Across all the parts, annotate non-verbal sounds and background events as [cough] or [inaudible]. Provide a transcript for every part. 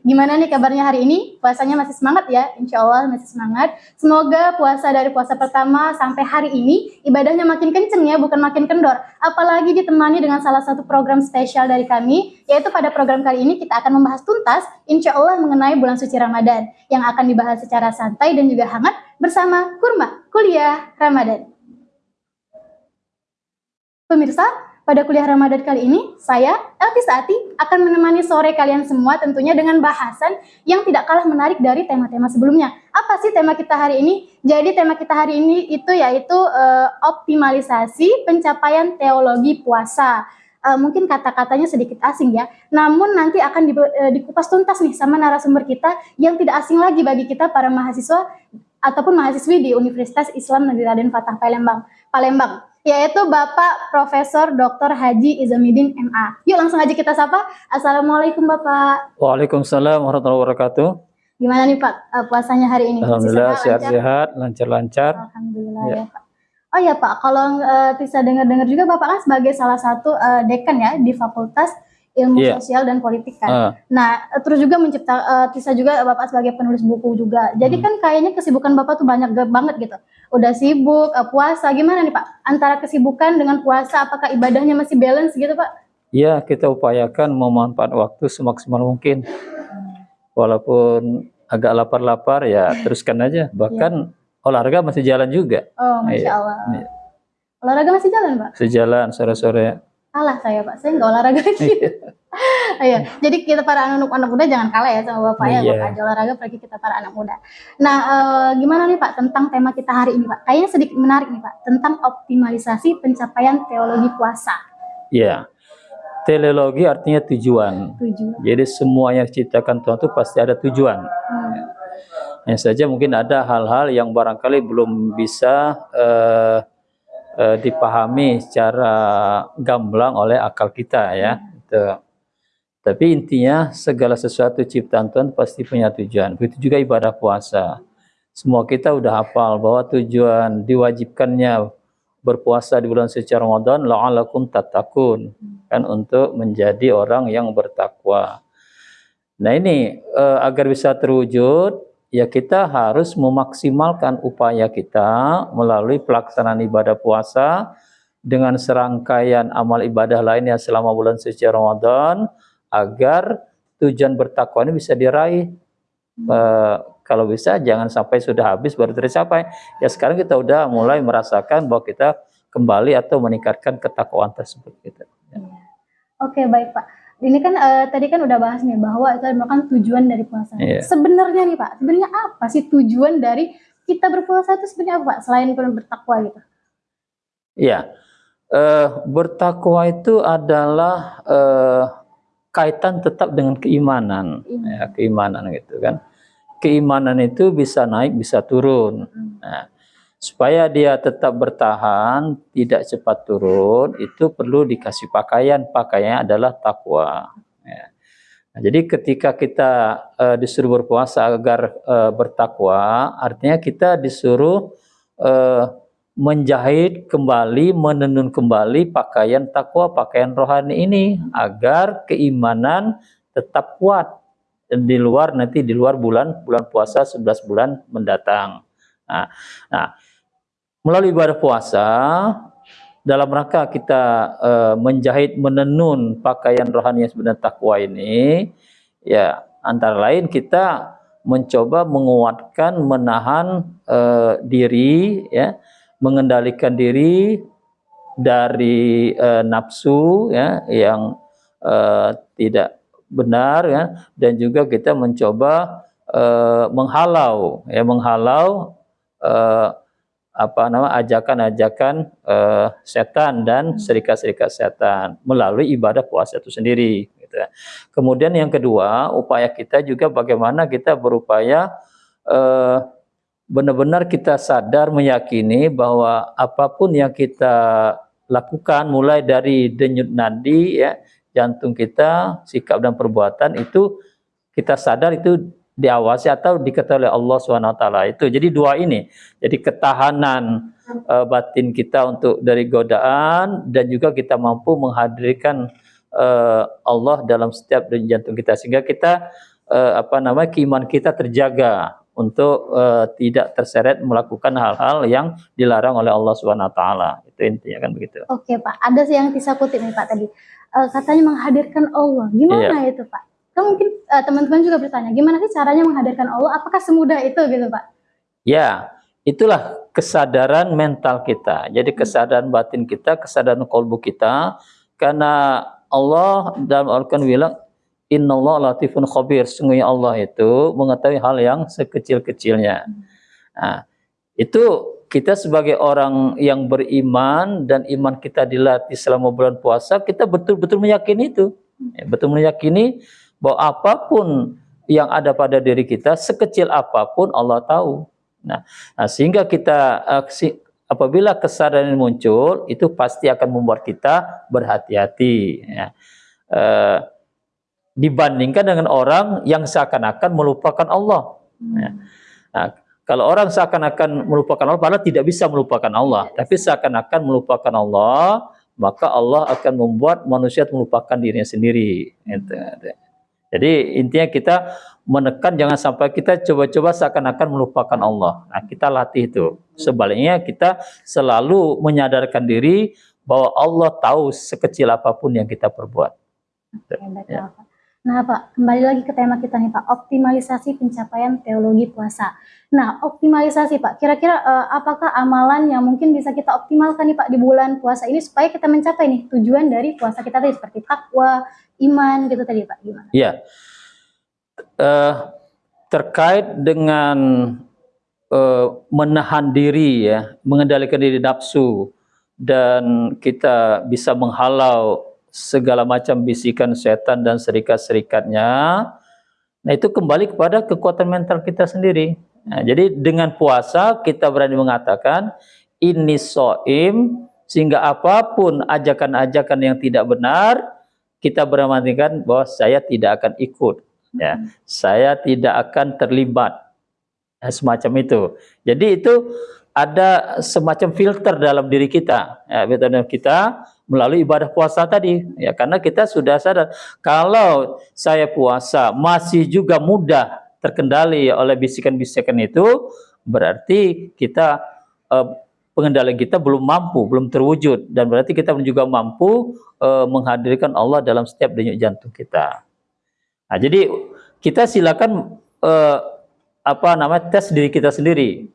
gimana nih kabarnya hari ini? Puasanya masih semangat ya? Insya Allah masih semangat. Semoga puasa dari puasa pertama sampai hari ini ibadahnya makin kenceng ya, bukan makin kendor. Apalagi ditemani dengan salah satu program spesial dari kami, yaitu pada program kali ini kita akan membahas tuntas, insya Allah mengenai bulan suci Ramadan, yang akan dibahas secara santai dan juga hangat bersama Kurma Kuliah Ramadan. Pemirsa, pada kuliah Ramadan kali ini, saya, Elvi Saati, akan menemani sore kalian semua tentunya dengan bahasan yang tidak kalah menarik dari tema-tema sebelumnya. Apa sih tema kita hari ini? Jadi tema kita hari ini itu yaitu uh, optimalisasi pencapaian teologi puasa. Uh, mungkin kata-katanya sedikit asing ya, namun nanti akan di, uh, dikupas tuntas nih sama narasumber kita yang tidak asing lagi bagi kita para mahasiswa ataupun mahasiswi di Universitas Islam Negeri Raden Fatah Palembang. Palembang yaitu Bapak Profesor Dr. Haji Izamidin MA. Yuk langsung aja kita sapa. Assalamualaikum Bapak. Waalaikumsalam warahmatullahi wabarakatuh. Gimana nih Pak uh, puasanya hari ini? Alhamdulillah sehat-sehat, lancar-lancar. Alhamdulillah ya. ya Pak. Oh ya Pak, kalau uh, bisa dengar-dengar juga Bapak kan sebagai salah satu uh, dekan ya di Fakultas ilmu yeah. sosial dan politik kan. Uh. Nah, terus juga mencipta uh, Tisa juga Bapak sebagai penulis buku juga. Jadi hmm. kan kayaknya kesibukan Bapak tuh banyak banget gitu. Udah sibuk, uh, puasa gimana nih Pak? Antara kesibukan dengan puasa apakah ibadahnya masih balance gitu Pak? Iya, kita upayakan memanfaatkan waktu semaksimal mungkin. Walaupun agak lapar-lapar ya teruskan aja. Bahkan yeah. olahraga masih jalan juga. Oh, Masya iya. Allah. Iya. Olahraga masih jalan Pak? Sejalan sore-sore kalah saya pak saya nggak olahraga lagi Iya, [laughs] jadi kita para anak anak muda jangan kalah ya sama bapak ya, yeah. bapak aja olahraga apalagi kita para anak muda. Nah, e, gimana nih pak tentang tema kita hari ini pak? Kayaknya sedikit menarik nih pak tentang optimalisasi pencapaian teologi puasa. Iya, yeah. teleologi artinya tujuan. Tujuan. Jadi semua yang diciptakan Tuhan itu pasti ada tujuan. Hmm. Hanya saja mungkin ada hal-hal yang barangkali belum bisa uh, uh, dipahami secara gamblang oleh akal kita ya. Hmm. Tapi intinya segala sesuatu ciptaan Tuhan pasti punya tujuan. Begitu juga ibadah puasa. Semua kita udah hafal bahwa tujuan diwajibkannya berpuasa di bulan suci Ramadan la'alakum tatakun kan untuk menjadi orang yang bertakwa. Nah ini uh, agar bisa terwujud ya kita harus memaksimalkan upaya kita melalui pelaksanaan ibadah puasa dengan serangkaian amal ibadah lainnya selama bulan suci Ramadan agar tujuan bertakwa ini bisa diraih. E, kalau bisa jangan sampai sudah habis baru tercapai. Ya sekarang kita udah mulai merasakan bahwa kita kembali atau meningkatkan ketakwaan tersebut gitu. Ya. Oke, baik Pak ini kan uh, tadi kan udah bahas nih bahwa itu merupakan tujuan dari puasa. Yeah. Sebenarnya nih Pak, sebenarnya apa sih tujuan dari kita berpuasa itu sebenarnya apa Pak selain bertakwa gitu? Iya. Uh, bertakwa itu adalah uh, kaitan tetap dengan keimanan, ya, keimanan gitu kan. Keimanan itu bisa naik, bisa turun. Hmm. Nah, supaya dia tetap bertahan, tidak cepat turun, itu perlu dikasih pakaian. Pakaiannya adalah takwa. Ya. Nah, jadi ketika kita uh, disuruh berpuasa agar uh, bertakwa, artinya kita disuruh uh, menjahit kembali, menenun kembali pakaian takwa, pakaian rohani ini agar keimanan tetap kuat di luar nanti di luar bulan bulan puasa 11 bulan mendatang. Nah, nah melalui ibadah puasa dalam rangka kita uh, menjahit menenun pakaian rohani yang sebenarnya takwa ini ya antara lain kita mencoba menguatkan menahan uh, diri ya mengendalikan diri dari uh, nafsu ya yang uh, tidak benar ya dan juga kita mencoba uh, menghalau ya menghalau uh, apa nama ajakan-ajakan uh, setan dan hmm. serikat-serikat setan melalui ibadah puasa itu sendiri. Gitu. Ya. Kemudian yang kedua, upaya kita juga bagaimana kita berupaya uh, benar-benar kita sadar meyakini bahwa apa pun yang kita lakukan mulai dari denyut nadi ya jantung kita, sikap dan perbuatan itu kita sadar itu diawasi atau diketahui oleh Allah SWT. Itu jadi dua ini. Jadi ketahanan uh, batin kita untuk dari godaan dan juga kita mampu menghadirkan uh, Allah dalam setiap jantung kita sehingga kita uh, apa namanya keiman kita terjaga untuk uh, tidak terseret melakukan hal-hal yang dilarang oleh Allah SWT. Itu intinya kan begitu. Oke Pak, ada sih yang bisa kutip nih Pak tadi. Uh, katanya menghadirkan Allah. Gimana iya. itu Pak? Kan mungkin uh, teman-teman juga bertanya, gimana sih caranya menghadirkan Allah? Apakah semudah itu gitu Pak? Ya, itulah kesadaran mental kita. Jadi kesadaran batin kita, kesadaran kolbu kita. Karena Allah dalam Al-Quran bilang, Inna Allah latifun khabir. Sungguhnya Allah itu mengetahui hal yang sekecil-kecilnya. Nah, itu kita sebagai orang yang beriman dan iman kita dilatih selama bulan puasa, kita betul-betul meyakini itu. Ya, betul meyakini bahwa apa pun yang ada pada diri kita sekecil apa pun Allah tahu. Nah, nah sehingga kita uh, apabila kesadaran muncul itu pasti akan membuat kita berhati-hati. Ya. Uh, dibandingkan dengan orang yang seakan-akan melupakan Allah. Ya. Nah, kalau orang seakan-akan melupakan Allah, padahal tidak bisa melupakan Allah, tapi seakan-akan melupakan Allah, maka Allah akan membuat manusia melupakan dirinya sendiri. Gitu. Jadi intinya kita menekan jangan sampai kita coba-coba seakan-akan melupakan Allah. Nah, kita latih itu. Sebaliknya kita selalu menyadarkan diri bahwa Allah tahu sekecil apa pun yang kita perbuat. ya. Nah Pak, kembali lagi ke tema kita nih Pak, optimalisasi pencapaian teologi puasa. Nah optimalisasi Pak, kira-kira uh, apakah amalan yang mungkin bisa kita optimalkan nih Pak di bulan puasa ini supaya kita mencapai nih tujuan dari puasa kita tadi seperti takwa, iman gitu tadi Pak, gimana? Iya, uh, terkait dengan uh, menahan diri ya, mengendalikan diri nafsu dan kita bisa menghalau segala macam bisikan setan dan serikat-serikatnya. Nah itu kembali kepada kekuatan mental kita sendiri. Nah, jadi dengan puasa kita berani mengatakan ini soim sehingga apa pun ajakan-ajakan yang tidak benar kita beranikan bahwa saya tidak akan ikut. Ya, saya tidak akan terlibat. Nah, semacam itu. Jadi itu ada semacam filter dalam diri kita. Ya, kita melalui ibadah puasa tadi. Ya karena kita sudah sadar kalau saya puasa masih juga mudah terkendali oleh bisikan-bisikan itu berarti kita eh, pengendalian kita belum mampu belum terwujud. Dan berarti kita juga mampu eh, menghadirkan Allah dalam setiap denyut jantung kita. Nah jadi kita silakan eh, apa namanya tes diri kita sendiri.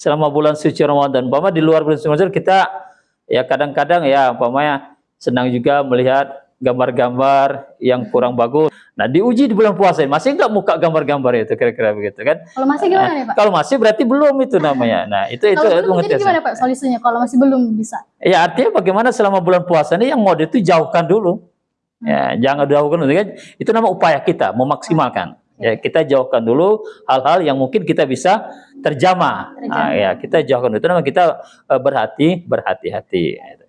Selama bulan suci Ramadan bahwa di luar bulan suci Ramadan kita ya kadang-kadang ya umpamanya senang juga melihat gambar-gambar yang kurang bagus. Nah, diuji di bulan puasa masih nggak muka gambar-gambar itu kira-kira begitu kan? Kalau masih gimana nah, nih Pak? Kalau masih berarti belum itu namanya. Nah, itu itu itu jadi gimana Pak solusinya kalau masih belum bisa? Ya artinya bagaimana selama bulan puasa ini yang mode itu jauhkan dulu. Hmm. Ya, jangan jauhkan dulu kan. Itu nama upaya kita memaksimalkan. Ya, kita jauhkan dulu hal-hal yang mungkin kita bisa terjamah. Nah, ya, kita jauhkan itu nama kita uh, berhati berhati-hati.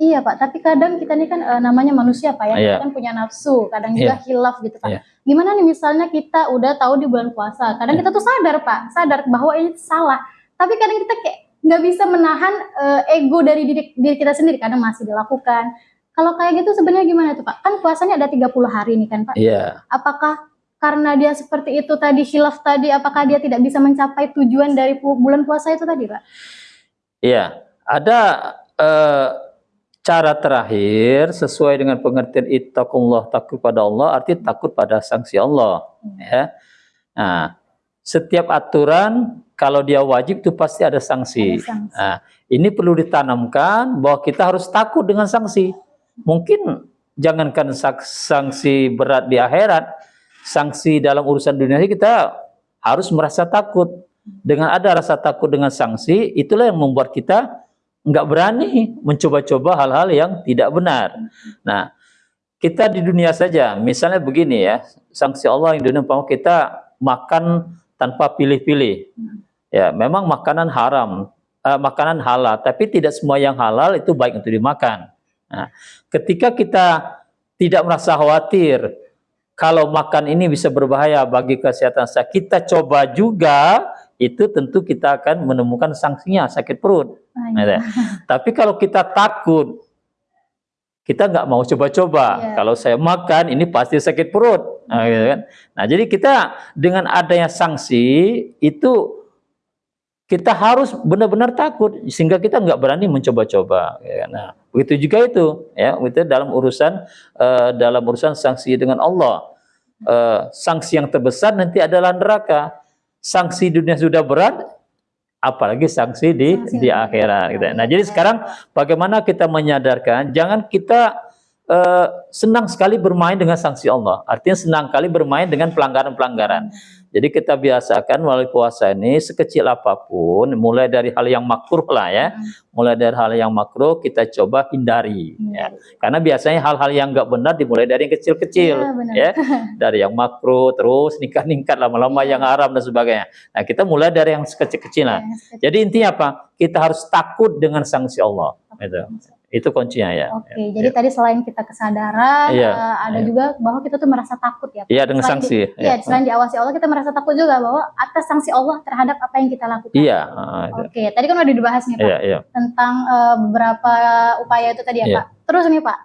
Iya Pak, tapi kadang kita ini kan uh, namanya manusia Pak ya, yeah. kita kan punya nafsu, kadang juga yeah. hilaf gitu Pak. Yeah. Gimana nih misalnya kita udah tahu di bulan puasa, kadang yeah. kita tuh sadar Pak, sadar bahwa ini salah, tapi kadang kita kayak nggak bisa menahan uh, ego dari diri, diri kita sendiri, kadang masih dilakukan. Kalau kayak gitu sebenarnya gimana tuh Pak? Kan puasanya ada 30 hari nih kan Pak. Iya. Yeah. Apakah karena dia seperti itu tadi hilaf tadi apakah dia tidak bisa mencapai tujuan dari bulan puasa itu tadi Pak? Iya, ada uh, cara terakhir sesuai dengan pengertian ittaqullah takut pada Allah arti takut pada sanksi Allah hmm. ya. Nah, setiap aturan kalau dia wajib itu pasti ada sanksi. Ada sanksi. Nah, ini perlu ditanamkan bahwa kita harus takut dengan sanksi. Mungkin jangankan sanksi berat di akhirat, sanksi dalam urusan dunia ini kita harus merasa takut. Dengan ada rasa takut dengan sanksi, itulah yang membuat kita nggak berani mencoba-coba hal-hal yang tidak benar. Nah, kita di dunia saja, misalnya begini ya, sanksi Allah yang dunia kita makan tanpa pilih-pilih. Ya, memang makanan haram, uh, makanan halal, tapi tidak semua yang halal itu baik untuk dimakan. Nah, ketika kita tidak merasa khawatir kalau makan ini bisa berbahaya bagi kesehatan saya. Kita coba juga itu tentu kita akan menemukan sanksinya sakit perut. Ah, iya. [laughs] Tapi kalau kita takut kita nggak mau coba-coba. Yeah. Kalau saya makan ini pasti sakit perut, nah, gitu kan. Nah, jadi kita dengan adanya sanksi itu kita harus benar-benar takut sehingga kita nggak berani mencoba-coba. Ya. Kan. Nah, begitu juga itu, ya, itu dalam urusan uh, dalam urusan sanksi dengan Allah. Uh, sanksi yang terbesar nanti adalah neraka. Sanksi dunia sudah berat, apalagi sanksi di sanksi di akhirat gitu. Nah, jadi sekarang bagaimana kita menyadarkan jangan kita uh, senang sekali bermain dengan sanksi Allah. Artinya senang kali bermain dengan pelanggaran-pelanggaran. Jadi kita biasakan melalui puasa ini sekecil apa pun, mulai dari hal yang makruh lah ya, hmm. mulai dari hal yang makruh kita coba hindari. Hmm. Ya. Karena biasanya hal-hal yang nggak benar dimulai dari yang kecil-kecil, ya, ya. [laughs] dari yang makruh terus ningkat-ningkat lama-lama ya. yang haram dan sebagainya. Nah kita mulai dari yang sekecil-kecilan. Ya, Jadi intinya apa? Kita harus takut dengan sanksi Allah. Gitu. Itu kuncinya ya. Oke, okay, ya, jadi ya. tadi selain kita kesadaran, ya, uh, ada ya. juga bahwa kita tuh merasa takut ya. Iya, dengan selain sanksi. Di, ya. ya, selain diawasi Allah, kita merasa takut juga bahwa atas sanksi Allah terhadap apa yang kita lakukan. Iya. Uh, Oke, okay, tadi kan udah dibahas nih Pak, ya, ya. tentang uh, beberapa upaya itu tadi ya, ya Pak. Terus nih Pak,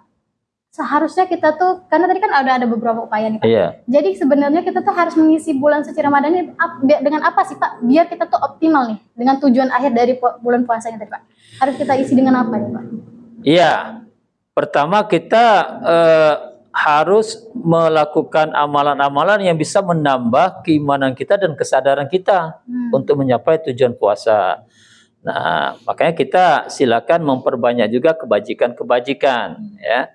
seharusnya kita tuh karena tadi kan ada ada beberapa upaya nih Pak. Iya. Jadi sebenarnya kita tuh harus mengisi bulan suci Ramadan ini dengan apa sih Pak? Biar kita tuh optimal nih dengan tujuan akhir dari bulan puasanya tadi Pak. Harus kita isi dengan apa nih Pak? Iya, pertama kita eh, harus melakukan amalan-amalan yang bisa menambah keimanan kita dan kesadaran kita hmm. untuk mencapai tujuan puasa. Nah, makanya kita silakan memperbanyak juga kebajikan-kebajikan, hmm. ya.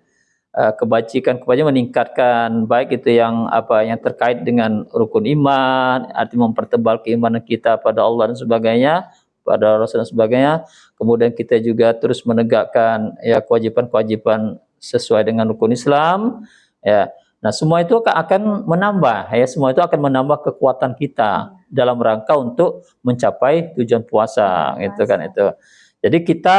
Eh, kebajikan-kebajikan meningkatkan baik itu yang apa yang terkait dengan rukun iman, arti mempertebal keimanan kita pada Allah dan sebagainya pada Rasul dan sebagainya. Kemudian kita juga terus menegakkan ya kewajiban-kewajiban sesuai dengan rukun Islam. Ya, nah semua itu akan menambah ya semua itu akan menambah kekuatan kita dalam rangka untuk mencapai tujuan puasa, puasa. gitu kan itu. Jadi kita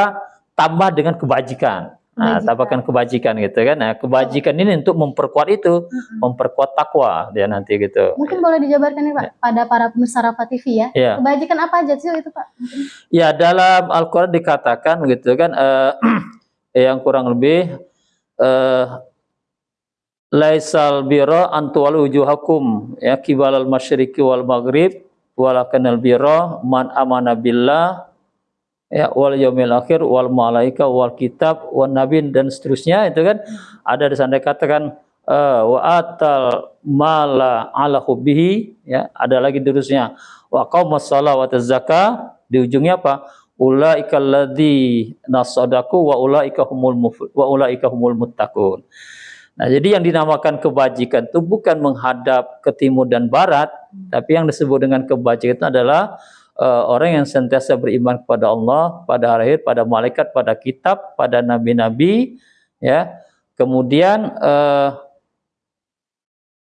tambah dengan kebajikan. Nah, tambahkan kebajikan gitu kan. Nah, kebajikan ini untuk memperkuat itu, hmm. memperkuat takwa dia nanti gitu. Mungkin boleh dijabarkan nih Pak ya. pada para pemirsa Rafa TV ya. ya. Kebajikan apa aja sih itu Pak? Mungkin. Ya, dalam Al-Qur'an dikatakan gitu kan uh, [clears throat] yang kurang lebih uh, laisal biro antual wujuhakum ya kibalal masyriqi wal maghrib walakanal biro man amana billah ya wal yaumil akhir wal malaika wal kitab wan nabin dan seterusnya itu kan? Ada di sana katakan uh, wa atal mala ala hubbihi ya ada lagi terusnya wa qaumas salawat zakah di ujungnya apa? Ulaika alladzi nasadaku wa ulaika humul wa ulaika humul muttaqun. Nah, jadi yang dinamakan kebajikan itu bukan menghadap ke timur dan barat, tapi yang disebut dengan kebajikan itu adalah uh, orang yang sentiasa beriman kepada Allah, pada hari akhir, pada malaikat, pada kitab, pada nabi-nabi, ya. Kemudian uh,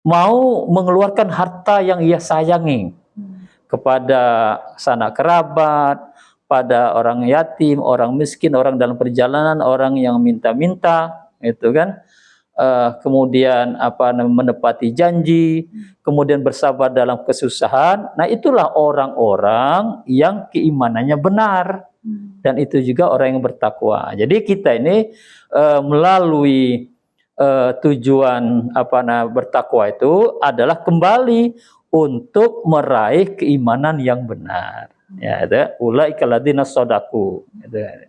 mau mengeluarkan harta yang ia sayangi kepada sanak kerabat, pada orang yatim, orang miskin, orang dalam perjalanan, orang yang minta-minta, itu kan uh, kemudian apa menepati janji, kemudian bersabar dalam kesusahan. Nah, itulah orang-orang yang keimanannya benar. Hmm. Dan itu juga orang yang bertakwa. Jadi kita ini uh, melalui uh, tujuan apa nah bertakwa itu adalah kembali untuk meraih keimanan yang benar. Ya, itu ulaika ladina sodaku. Itu.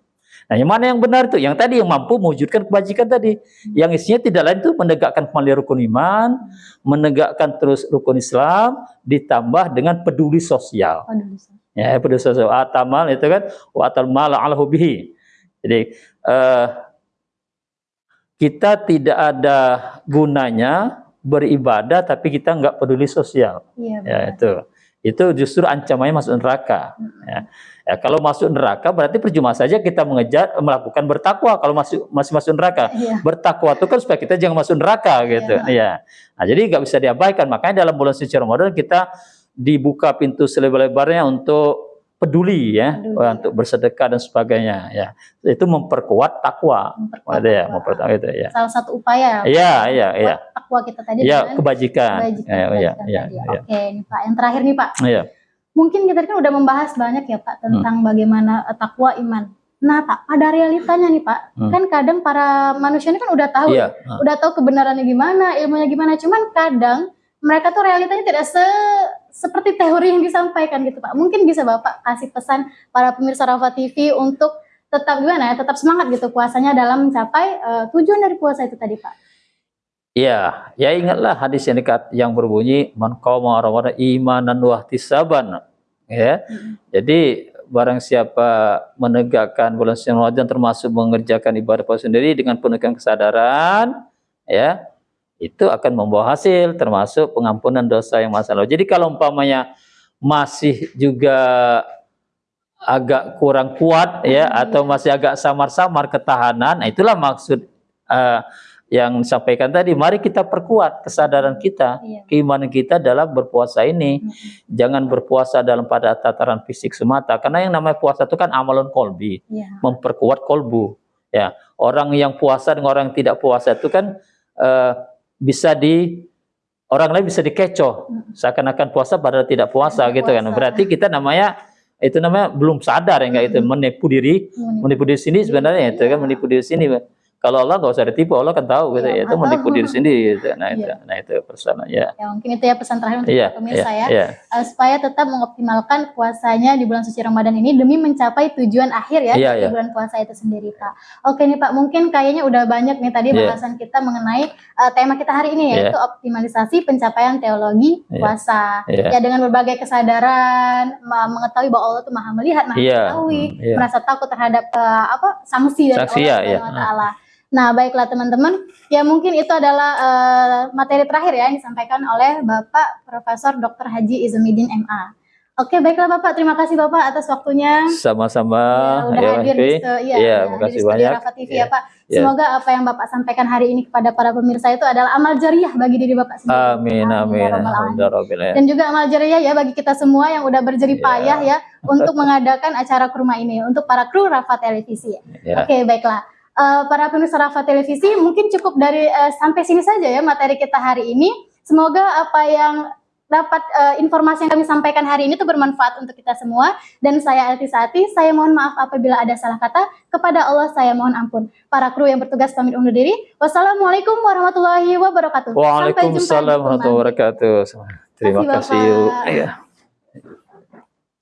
Nah, yang mana yang benar itu? Yang tadi yang mampu mewujudkan kebajikan tadi. Yang isinya tidak lain itu menegakkan kembali rukun iman, menegakkan terus rukun Islam, ditambah dengan peduli sosial. Ya, peduli sosial. Atamal itu kan, wa atal mala ala hubihi. Jadi, uh, kita tidak ada gunanya beribadah tapi kita nggak peduli sosial. Iya, ya, itu. Itu justru ancamannya masuk neraka. Hmm. Ya. Ya, kalau masuk neraka berarti percuma saja kita mengejar melakukan bertakwa kalau masuk masih masuk neraka. Iya. Bertakwa itu kan supaya kita jangan masuk neraka gitu. Iya. Ya. Nah, jadi nggak bisa diabaikan. Makanya dalam bulan suci Ramadan kita dibuka pintu selebar-lebarnya untuk peduli ya Peduli, untuk bersedekah dan sebagainya ya. Itu memperkuat takwa. Memperkuat Ada ya, memperkuat itu ya. Salah satu upaya Iya, iya, iya. takwa kita tadi Ya, kebajikan. kebajikan, Ya, iya, iya, tadi. iya. Oke, nih Pak. Yang terakhir nih Pak. Iya. Mungkin kita kan udah membahas banyak ya Pak tentang Hmm. bagaimana eh, takwa iman. Nah Pak, pada realitanya nih Pak, Hmm. kan kadang para manusia ini kan udah tahu, Iya. udah tahu kebenarannya gimana, ilmunya gimana. Cuman kadang mereka tuh realitanya tidak se seperti teori yang disampaikan gitu Pak. Mungkin bisa Bapak kasih pesan para pemirsa Rafa TV untuk tetap gimana ya, tetap semangat gitu puasanya dalam mencapai eh, tujuan dari puasa itu tadi Pak. Iya, ya ingatlah hadis yang dekat yang berbunyi man qama ramadhan imanan wa ihtisaban. Ya. Jadi barang siapa menegakkan bulan suci Ramadan termasuk mengerjakan ibadah puasa sendiri dengan penuh kesadaran ya, itu akan membawa hasil termasuk pengampunan dosa yang masa lalu. Jadi kalau umpamanya masih juga agak kurang kuat ya atau masih agak samar-samar ketahanan, nah itulah maksud eh, yang disampaikan tadi. Mari kita perkuat kesadaran kita, Iya. keimanan kita dalam berpuasa ini. Hmm. Jangan berpuasa dalam pada tataran fisik semata, karena yang namanya puasa itu kan amalun kolbi, Iya. memperkuat kolbu. Ya, orang yang puasa dengan orang yang tidak puasa itu kan eh, bisa di orang lain bisa dikecoh, Mm. seakan-akan puasa padahal tidak puasa Tidak gitu kan. puasa. Berarti kita namanya itu namanya belum sadar ya enggak itu Mm. menipu diri, menipu diri sendiri sebenarnya itu kan Iya. menipu diri sendiri. Kalau Allah nggak usah ditipu, Allah kan tahu gitu Iya, ya, itu menipu diri sendiri gitu. Nah itu, Iya. nah itu persoalan ya. Ya mungkin itu ya pesan terakhir untuk Iya, para pemirsa iya, ya. iya. Eh, supaya tetap mengoptimalkan puasanya di bulan suci Ramadan ini demi mencapai tujuan akhir ya Iya, di iya. bulan puasa itu sendiri Pak. Oke nih Pak, mungkin kayaknya udah banyak nih tadi Iya. bahasan kita mengenai eh, tema kita hari ini Iya. yaitu optimalisasi pencapaian teologi Iya. puasa. Iya. Ya dengan berbagai kesadaran, mengetahui bahwa Allah itu Maha melihat, Maha Iya, mengetahui, hmm, iya. merasa takut terhadap eh, apa sanksi dari Sanksi, Allah ya, Subhanahu wa iya. taala. Nah, baiklah teman-teman, ya mungkin itu adalah eh, materi terakhir ya yang disampaikan oleh Bapak Profesor Dr. Haji Izumidin MA. Oke, baiklah Bapak, terima kasih Bapak atas waktunya. Sama-sama Ya, udah ya, hadir di udah hadir makasih banyak. Rafa TV Iya, ya Pak. iya. Semoga apa yang Bapak sampaikan hari ini kepada para pemirsa itu adalah amal jariah bagi diri Bapak sendiri. Amin amin ya alamin. alhamdulillah. Dan juga amal jariah ya bagi kita semua yang udah berjerih Iya. payah ya untuk [laughs] mengadakan acara kurma ini untuk para kru Rafa Televisi. Ya. Oke, baiklah. Eh, para pemirsa Rafa Televisi, mungkin cukup dari eh, sampai sini saja ya materi kita hari ini. Semoga apa yang dapat eh, informasi yang kami sampaikan hari ini itu bermanfaat untuk kita semua. Dan saya Elti Sati, saya mohon maaf apabila ada salah kata. Kepada Allah saya mohon ampun. Para kru yang bertugas pamit undur diri. Wassalamualaikum warahmatullahi wabarakatuh. Waalaikumsalam warahmatullahi wabarakatuh. Terima kasih, kasih.